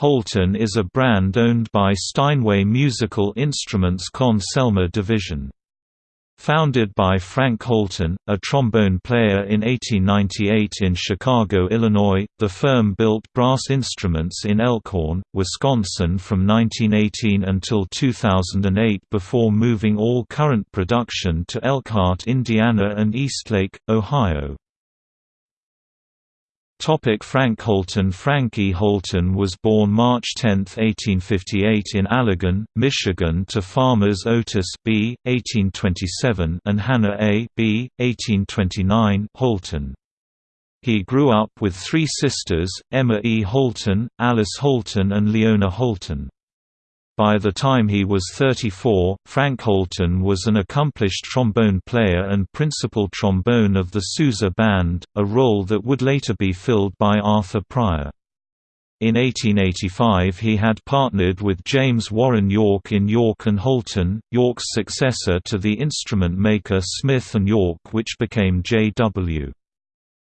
Holton is a brand owned by Steinway Musical Instruments Conn-Selmer division. Founded by Frank Holton, a trombone player in 1898 in Chicago, Illinois, the firm built brass instruments in Elkhorn, Wisconsin from 1918 until 2008 before moving all current production to Elkhart, Indiana and Eastlake, Ohio. Topic Frank Holton Frankie Holton was born March 10, 1858 in Allegan, Michigan to farmers Otis B. 1827 and Hannah A. B. 1829 Holton. He grew up with three sisters, Emma E. Holton, Alice Holton and Leona Holton. By the time he was 34, Frank Holton was an accomplished trombone player and principal trombone of the Sousa Band, a role that would later be filled by Arthur Pryor. In 1885 he had partnered with James Warren York in York and Holton, York's successor to the instrument maker Smith and York which became J.W.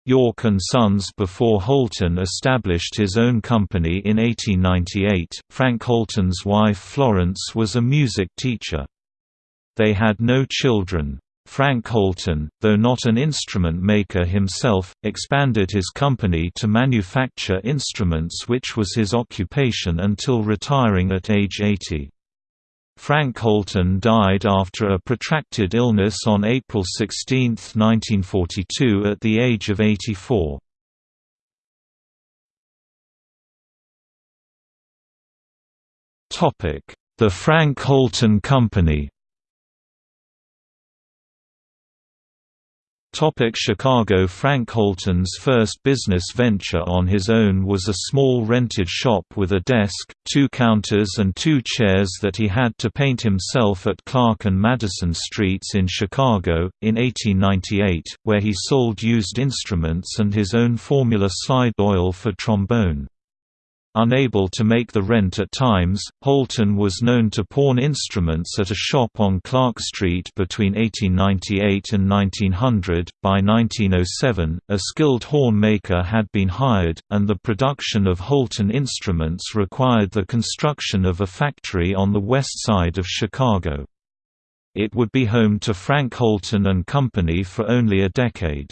York and Sons before Holton established his own company in 1898. Frank Holton's wife Florence was a music teacher. They had no children. Frank Holton, though not an instrument maker himself, expanded his company to manufacture instruments which was his occupation until retiring at age 80. Frank Holton died after a protracted illness on April 16, 1942 at the age of 84. The Frank Holton Company Topic Chicago Frank Holton's first business venture on his own was a small rented shop with a desk, two counters and two chairs that he had to paint himself at Clark and Madison Streets in Chicago, in 1898, where he sold used instruments and his own formula slide oil for trombone. Unable to make the rent at times, Holton was known to pawn instruments at a shop on Clark Street between 1898 and 1900. By 1907, a skilled horn maker had been hired, and the production of Holton instruments required the construction of a factory on the west side of Chicago. It would be home to Frank Holton and Company for only a decade.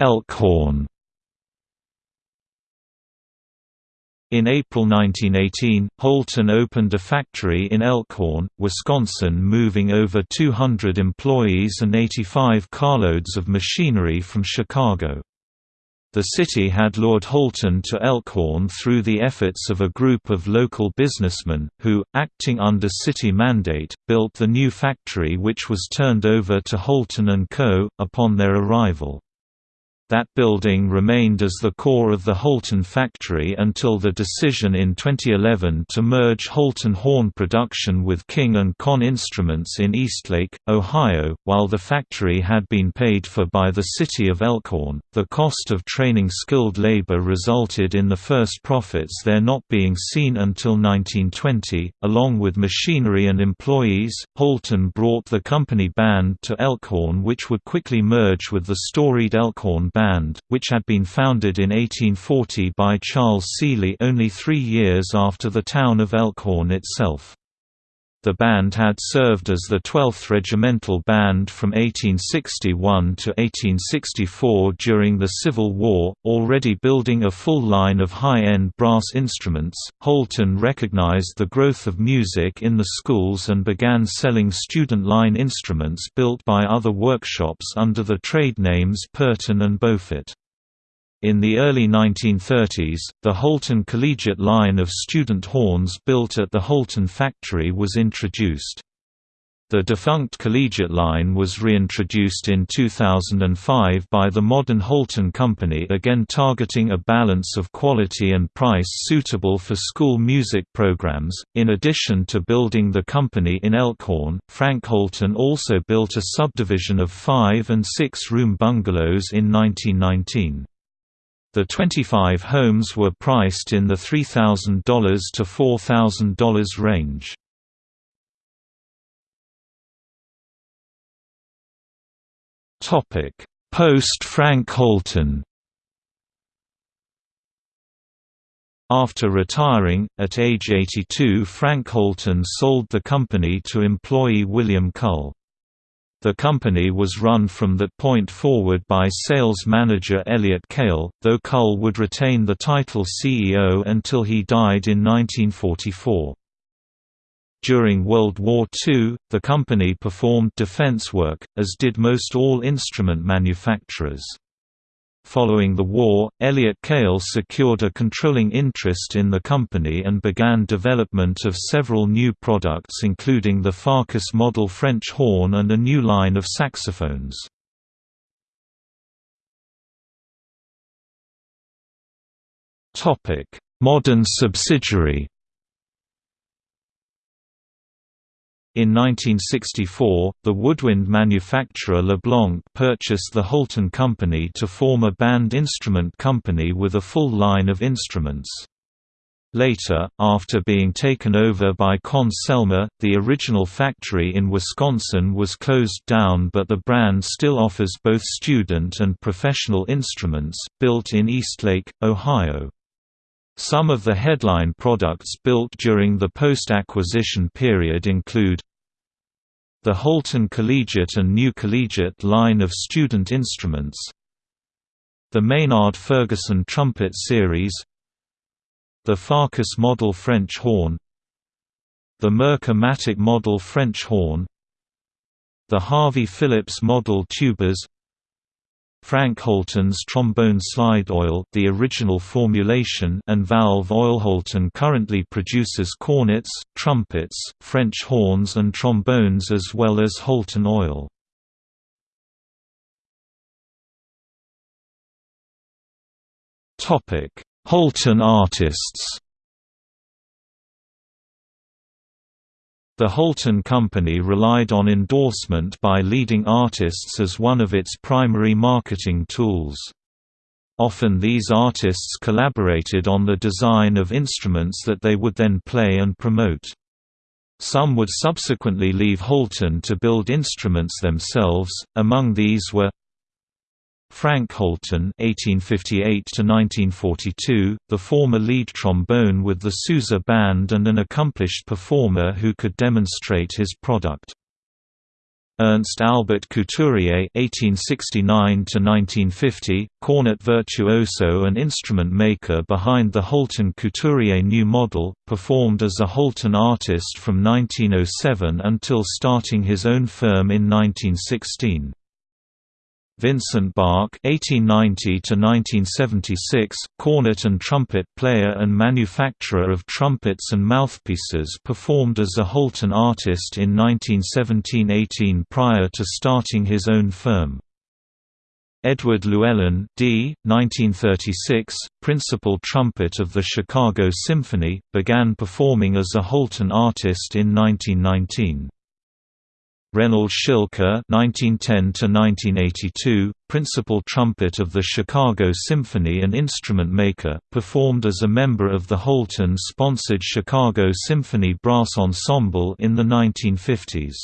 Elkhorn In April 1918, Holton opened a factory in Elkhorn, Wisconsin moving over 200 employees and 85 carloads of machinery from Chicago. The city had lured Holton to Elkhorn through the efforts of a group of local businessmen, who, acting under city mandate, built the new factory which was turned over to Holton & Co., upon their arrival. That building remained as the core of the Holton factory until the decision in 2011 to merge Holton horn production with King & Conn Instruments in Eastlake, Ohio. While the factory had been paid for by the city of Elkhorn, the cost of training skilled labor resulted in the first profits there not being seen until 1920. Along with machinery and employees, Holton brought the company band to Elkhorn, which would quickly merge with the storied Elkhorn band Band, which had been founded in 1840 by Charles Seeley only three years after the town of Elkhorn itself. The band had served as the 12th Regimental Band from 1861 to 1864 during the Civil War, already building a full line of high-end brass instruments. Holton recognized the growth of music in the schools and began selling student line instruments built by other workshops under the trade names Purton and Beaufort. In the early 1930s, the Holton Collegiate line of student horns built at the Holton factory was introduced. The defunct Collegiate line was reintroduced in 2005 by the modern Holton Company again targeting a balance of quality and price suitable for school music programs. In addition to building the company in Elkhorn, Frank Holton also built a subdivision of five- and six-room bungalows in 1919. The 25 homes were priced in the $3,000 to $4,000 range. Topic: Post-Frank Holton After retiring, at age 82 Frank Holton sold the company to employee William Cull. The company was run from that point forward by sales manager Elliot Cale, though Cull would retain the title CEO until he died in 1944. During World War II, the company performed defense work, as did most all instrument manufacturers. Following the war, Elliott Cale secured a controlling interest in the company and began development of several new products including the Farkas model French horn and a new line of saxophones. Modern subsidiary In 1964, the woodwind manufacturer Leblanc purchased the Holton Company to form a band instrument company with a full line of instruments. Later, after being taken over by Conn-Selmer, the original factory in Wisconsin was closed down but the brand still offers both student and professional instruments, built in Eastlake, Ohio. Some of the headline products built during the post-acquisition period include the Holton Collegiate and New Collegiate line of student instruments the Maynard Ferguson Trumpet Series the Farkas Model French Horn the Merker-Matic Model French Horn the Harvey Phillips Model Tubas Frank Holton's trombone slide oil the original formulation and valve oil Holton currently produces cornets, trumpets, French horns and trombones as well as Holton oil. Holton artists The Holton Company relied on endorsement by leading artists as one of its primary marketing tools. Often these artists collaborated on the design of instruments that they would then play and promote. Some would subsequently leave Holton to build instruments themselves, among these were Frank Holton (1858–1942), the former lead trombone with the Sousa Band and an accomplished performer who could demonstrate his product. Ernst Albert Couturier (1869–1950), cornet virtuoso and instrument maker behind the Holton Couturier new model, performed as a Holton artist from 1907 until starting his own firm in 1916. Vincent Bach (1890–1976), cornet and trumpet player and manufacturer of trumpets and mouthpieces, performed as a Holton artist in 1917–18 prior to starting his own firm. Edward Llewellyn d. 1936, principal trumpet of the Chicago Symphony, began performing as a Holton artist in 1919. Reynold Schilke (1910–1982), principal trumpet of the Chicago Symphony and instrument maker, performed as a member of the Holton-sponsored Chicago Symphony Brass Ensemble in the 1950s.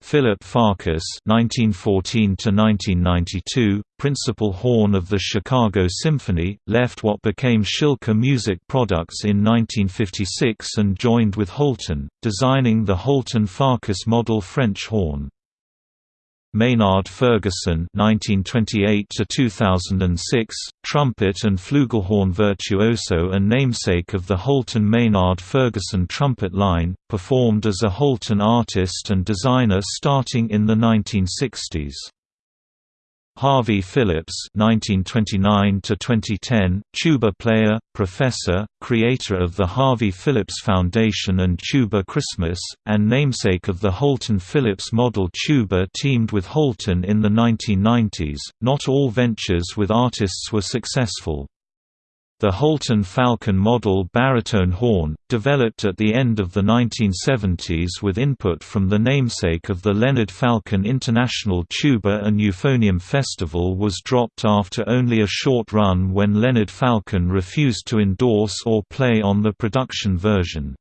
Philip Farkas (1914–1992), principal horn of the Chicago Symphony, left what became Schilke Music Products in 1956 and joined with Holton, designing the Holton Farkas model French horn. Maynard Ferguson (1928–2006), trumpet and flugelhorn virtuoso and namesake of the Holton Maynard Ferguson trumpet line, performed as a Holton artist and designer starting in the 1960s. Harvey Phillips (1929–2010), tuba player, professor, creator of the Harvey Phillips Foundation and Tuba Christmas, and namesake of the Holton Phillips model tuba teamed with Holton in the 1990s. Not all ventures with artists were successful. The Holton Falcone model baritone horn, developed at the end of the 1970s with input from the namesake of the Leonard Falcone International Tuba and Euphonium Festival was dropped after only a short run when Leonard Falcone refused to endorse or play on the production version.